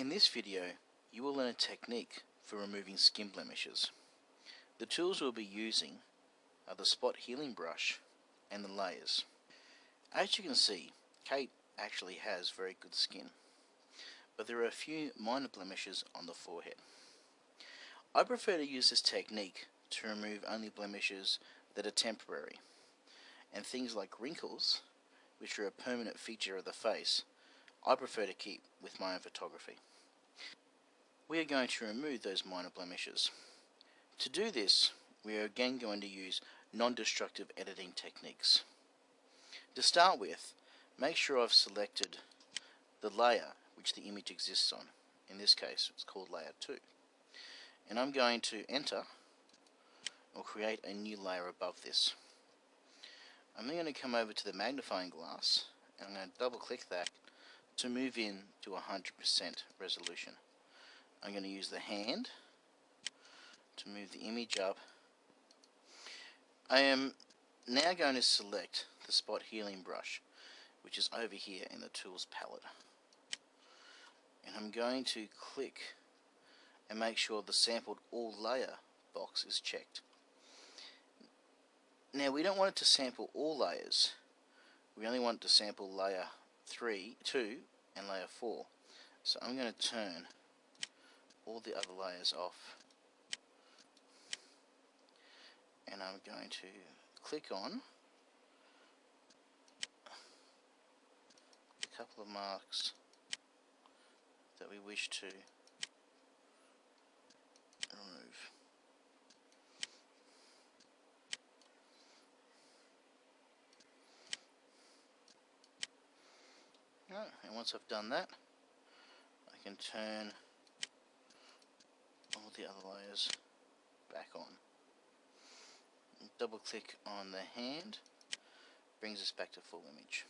In this video, you will learn a technique for removing skin blemishes. The tools we'll be using are the spot healing brush and the layers. As you can see, Kate actually has very good skin, but there are a few minor blemishes on the forehead. I prefer to use this technique to remove only blemishes that are temporary, and things like wrinkles, which are a permanent feature of the face, I prefer to keep with my own photography. We are going to remove those minor blemishes. To do this, we are again going to use non-destructive editing techniques. To start with, make sure I've selected the layer which the image exists on. In this case, it's called layer 2. And I'm going to enter or create a new layer above this. I'm then going to come over to the magnifying glass and I'm going to double click that to move in to 100% resolution. I'm going to use the hand to move the image up. I am now going to select the spot healing brush which is over here in the tools palette and I'm going to click and make sure the sampled all layer box is checked. Now we don't want it to sample all layers. We only want it to sample layer 3, 2 and layer 4. So I'm going to turn all the other layers off. And I'm going to click on a couple of marks that we wish to remove. And once I've done that, I can turn all the other layers back on. Double click on the hand, brings us back to full image.